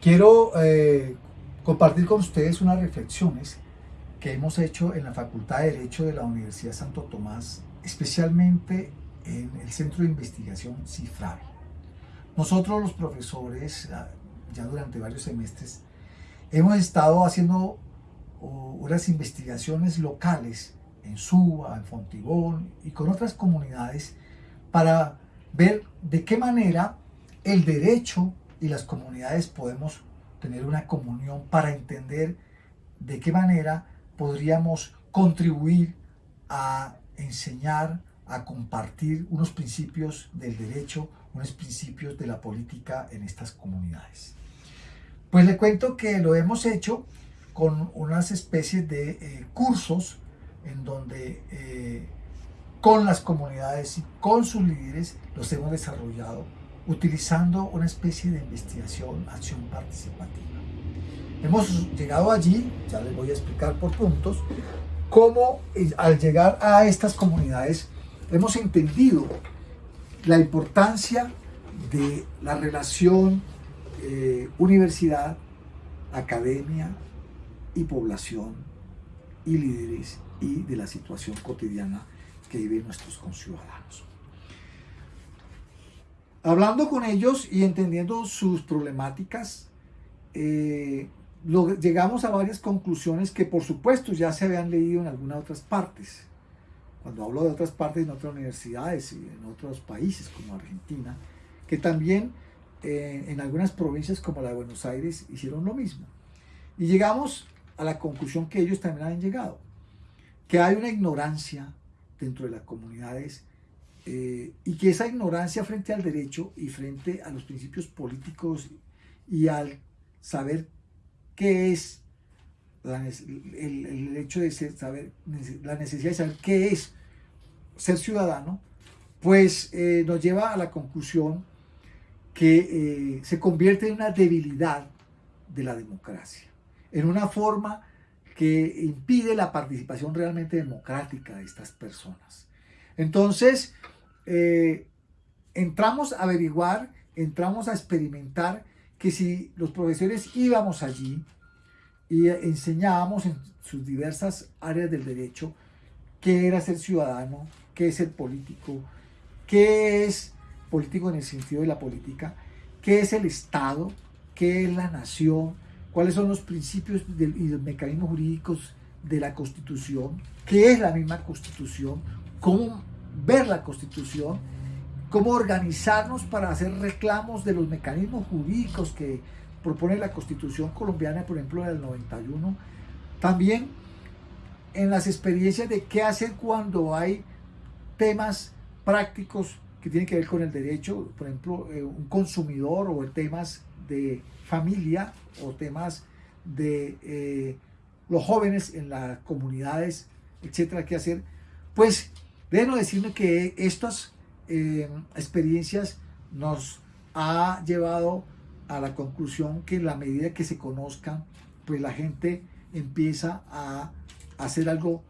Quiero eh, compartir con ustedes unas reflexiones que hemos hecho en la Facultad de Derecho de la Universidad Santo Tomás, especialmente en el Centro de Investigación CIFRAVE. Nosotros los profesores, ya durante varios semestres, hemos estado haciendo unas investigaciones locales en Suba, en Fontibón y con otras comunidades para ver de qué manera el derecho y las comunidades podemos tener una comunión para entender de qué manera podríamos contribuir a enseñar, a compartir unos principios del derecho, unos principios de la política en estas comunidades. Pues le cuento que lo hemos hecho con unas especies de eh, cursos en donde eh, con las comunidades y con sus líderes los hemos desarrollado utilizando una especie de investigación, acción participativa. Hemos llegado allí, ya les voy a explicar por puntos, cómo eh, al llegar a estas comunidades hemos entendido la importancia de la relación eh, universidad, academia y población y líderes y de la situación cotidiana que viven nuestros conciudadanos. Hablando con ellos y entendiendo sus problemáticas, eh, llegamos a varias conclusiones que por supuesto ya se habían leído en algunas otras partes. Cuando hablo de otras partes, en otras universidades y en otros países como Argentina, que también eh, en algunas provincias como la de Buenos Aires hicieron lo mismo. Y llegamos a la conclusión que ellos también han llegado, que hay una ignorancia dentro de las comunidades eh, y que esa ignorancia frente al derecho y frente a los principios políticos y al saber qué es el, hecho de saber, la necesidad de saber qué es ser ciudadano, pues eh, nos lleva a la conclusión que eh, se convierte en una debilidad de la democracia, en una forma que impide la participación realmente democrática de estas personas. Entonces, eh, entramos a averiguar, entramos a experimentar que si los profesores íbamos allí y enseñábamos en sus diversas áreas del derecho qué era ser ciudadano, qué es ser político, qué es político en el sentido de la política, qué es el Estado, qué es la nación, cuáles son los principios y los mecanismos jurídicos de la Constitución, qué es la misma Constitución, cómo ver la Constitución, cómo organizarnos para hacer reclamos de los mecanismos jurídicos que propone la Constitución colombiana, por ejemplo, del 91. También en las experiencias de qué hacer cuando hay temas prácticos que tienen que ver con el derecho, por ejemplo, eh, un consumidor o temas de familia o temas de eh, los jóvenes en las comunidades, etcétera, qué hacer, pues deben decirme que estas eh, experiencias nos ha llevado a la conclusión que en la medida que se conozcan, pues la gente empieza a hacer algo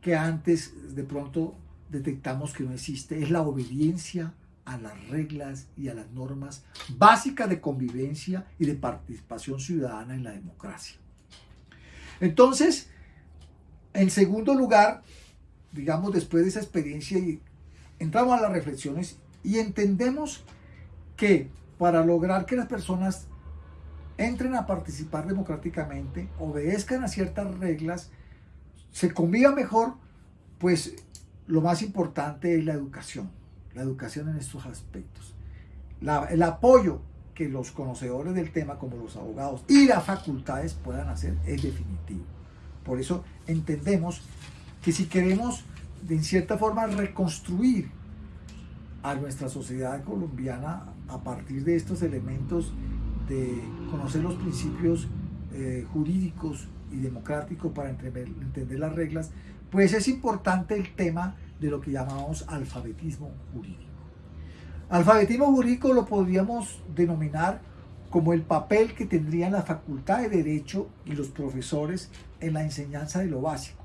que antes de pronto detectamos que no existe, es la obediencia a las reglas y a las normas básicas de convivencia y de participación ciudadana en la democracia. Entonces, en segundo lugar, digamos, después de esa experiencia, entramos a las reflexiones y entendemos que para lograr que las personas entren a participar democráticamente, obedezcan a ciertas reglas, se conviva mejor, pues lo más importante es la educación, la educación en estos aspectos. el apoyo que los conocedores del tema, como los abogados y las facultades puedan hacer es definitivo. Por eso entendemos que si queremos, de cierta forma, reconstruir a nuestra sociedad colombiana a partir de estos elementos de conocer los principios eh, jurídicos y democráticos para entender las reglas, pues es importante el tema de lo que llamamos alfabetismo jurídico. Alfabetismo jurídico lo podríamos denominar como el papel que tendrían la Facultad de Derecho y los profesores en la enseñanza de lo básico,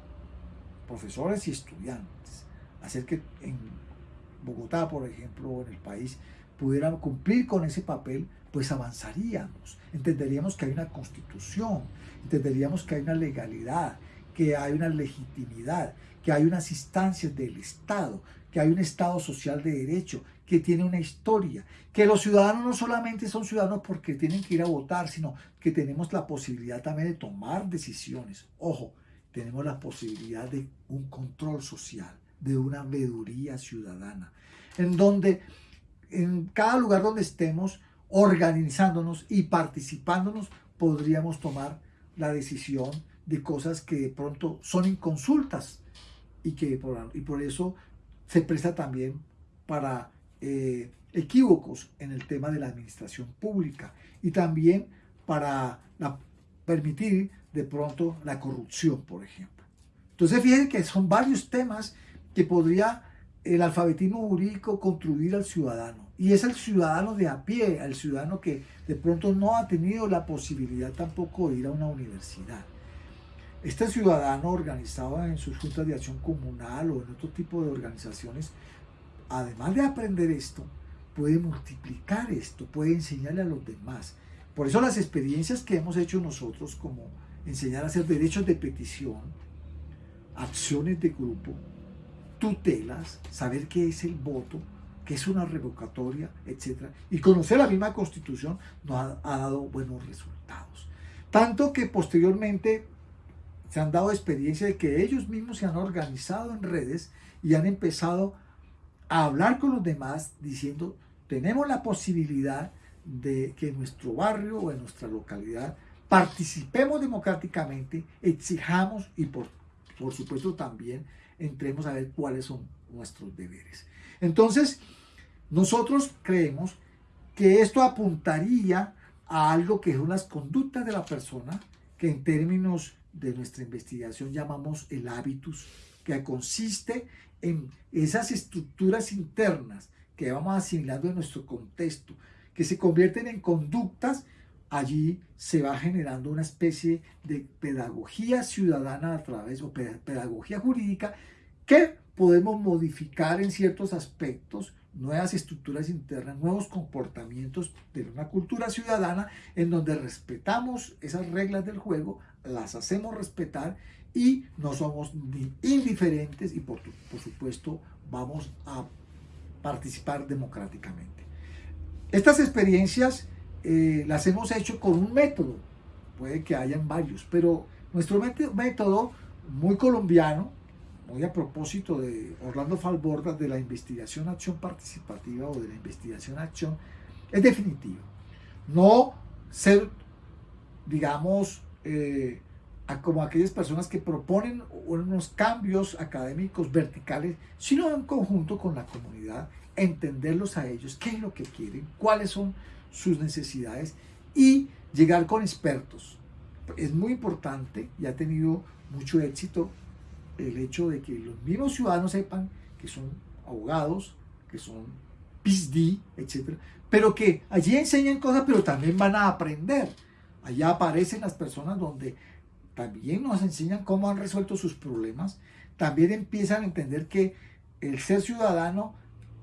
profesores y estudiantes. Hacer que en Bogotá, por ejemplo, o en el país, pudieran cumplir con ese papel pues avanzaríamos. Entenderíamos que hay una constitución, entenderíamos que hay una legalidad, que hay una legitimidad, que hay unas instancias del Estado, que hay un Estado social de derecho, que tiene una historia, que los ciudadanos no solamente son ciudadanos porque tienen que ir a votar, sino que tenemos la posibilidad también de tomar decisiones. Ojo, tenemos la posibilidad de un control social, de una veeduría ciudadana, en donde en cada lugar donde estemos organizándonos y participándonos, podríamos tomar la decisión de cosas que de pronto son inconsultas y que por, y por eso se presta también para eh, equívocos en el tema de la administración pública y también para permitir de pronto la corrupción, por ejemplo. Entonces fíjense que son varios temas que podría el alfabetismo jurídico construir al ciudadano. Y es el ciudadano de a pie, el ciudadano que de pronto no ha tenido la posibilidad tampoco de ir a una universidad. Este ciudadano organizado en sus juntas de acción comunal o en otro tipo de organizaciones además de aprender esto, puede multiplicar esto, puede enseñarle a los demás. Por eso las experiencias que hemos hecho nosotros, como enseñar a hacer derechos de petición, acciones de grupo, tutelas, saber qué es el voto, qué es una revocatoria, etc. Y conocer la misma constitución nos ha, dado buenos resultados. Tanto que posteriormente se han dado experiencia de que ellos mismos se han organizado en redes y han empezado a hablar con los demás diciendo, tenemos la posibilidad de que en nuestro barrio o en nuestra localidad participemos democráticamente, exijamos y por, por supuesto también entremos a ver cuáles son nuestros deberes. Entonces, nosotros creemos que esto apuntaría a algo que son las conductas de la persona, que en términos de nuestra investigación llamamos el hábitus, que consiste en esas estructuras internas que vamos asimilando en nuestro contexto, que se convierten en conductas, allí se va generando una especie de pedagogía ciudadana a través, o pedagogía jurídica, que podemos modificar en ciertos aspectos, nuevas estructuras internas, nuevos comportamientos de una cultura ciudadana en donde respetamos esas reglas del juego, las hacemos respetar y no somos indiferentes y por, por supuesto vamos a participar democráticamente. Estas experiencias eh, las hemos hecho con un método, puede que hayan varios, pero nuestro método muy colombiano, muy a propósito de Orlando Falborda, de la investigación acción participativa o de la investigación acción, es definitivo. No ser, digamos, eh, como aquellas personas que proponen unos cambios académicos verticales, sino en conjunto con la comunidad, entenderlos a ellos, qué es lo que quieren, cuáles son sus necesidades y llegar con expertos. Es muy importante y ha tenido mucho éxito el hecho de que los mismos ciudadanos sepan que son abogados, que son PhD, etc. Pero que allí enseñan cosas, pero también van a aprender. Allá aparecen las personas donde también nos enseñan cómo han resuelto sus problemas, también empiezan a entender que el ser ciudadano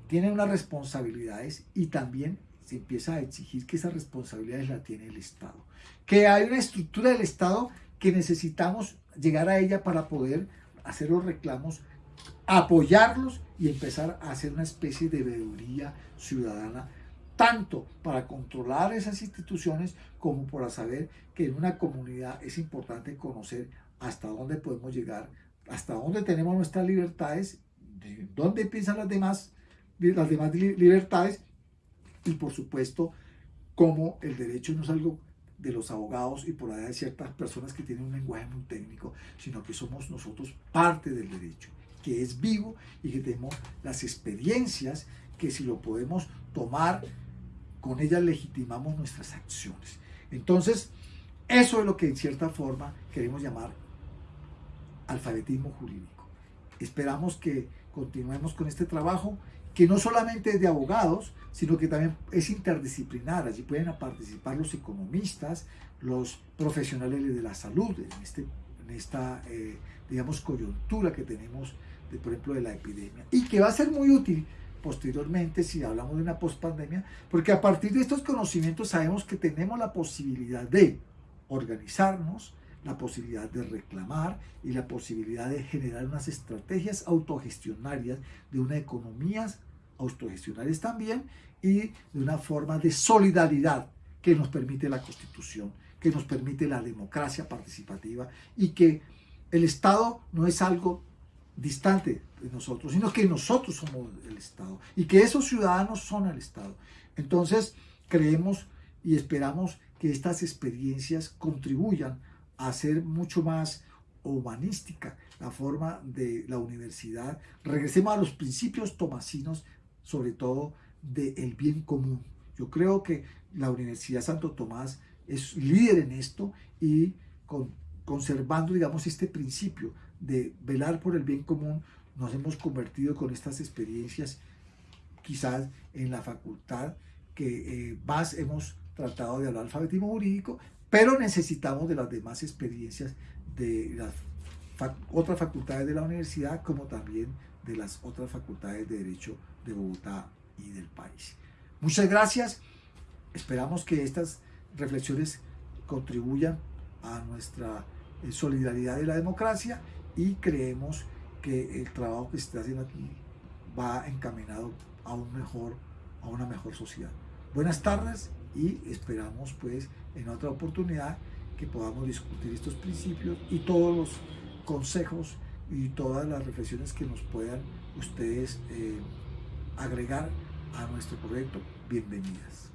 tiene unas responsabilidades y también se empieza a exigir que esas responsabilidades la tiene el Estado. Que hay una estructura del Estado que necesitamos llegar a ella para poder hacer los reclamos, apoyarlos y empezar a hacer una especie de veeduría ciudadana tanto para controlar esas instituciones como para saber que en una comunidad es importante conocer hasta dónde podemos llegar, hasta dónde tenemos nuestras libertades, de dónde piensan las demás, las demás libertades y por supuesto cómo el derecho no es algo de los abogados y por allá de ciertas personas que tienen un lenguaje muy técnico, sino que somos nosotros parte del derecho, que es vivo y que tenemos las experiencias que si lo podemos tomar con ellas legitimamos nuestras acciones. Entonces, eso es lo que en cierta forma queremos llamar alfabetismo jurídico. Esperamos que continuemos con este trabajo, que no solamente es de abogados, sino que también es interdisciplinar. Allí pueden participar los economistas, los profesionales de la salud, en, este, en esta, eh, digamos, coyuntura que tenemos, de, por ejemplo, de la epidemia. Y que va a ser muy útil posteriormente si hablamos de una pospandemia, porque a partir de estos conocimientos sabemos que tenemos la posibilidad de organizarnos, la posibilidad de reclamar y la posibilidad de generar unas estrategias autogestionarias de una economía autogestionarias también y de una forma de solidaridad que nos permite la Constitución, que nos permite la democracia participativa y que el Estado no es algo distante de nosotros, sino que nosotros somos el Estado y que esos ciudadanos son el Estado. Entonces, creemos y esperamos que estas experiencias contribuyan a ser mucho más humanística la forma de la universidad. Regresemos a los principios tomasinos, sobre todo del bien común. Yo creo que la Universidad Santo Tomás es líder en esto y con, conservando, digamos, este principio de velar por el bien común, nos hemos convertido con estas experiencias quizás en la facultad que eh, más hemos tratado de hablar alfabetismo jurídico, pero necesitamos de las demás experiencias de las otras facultades de la universidad, como también de las otras facultades de Derecho de Bogotá y del país. Muchas gracias. Esperamos que estas reflexiones contribuyan a nuestra eh, solidaridad de la democracia y creemos que el trabajo que se está haciendo aquí va encaminado a un mejor a una mejor sociedad. Buenas tardes y esperamos pues en otra oportunidad que podamos discutir estos principios y todos los consejos y todas las reflexiones que nos puedan ustedes eh, agregar a nuestro proyecto. Bienvenidas.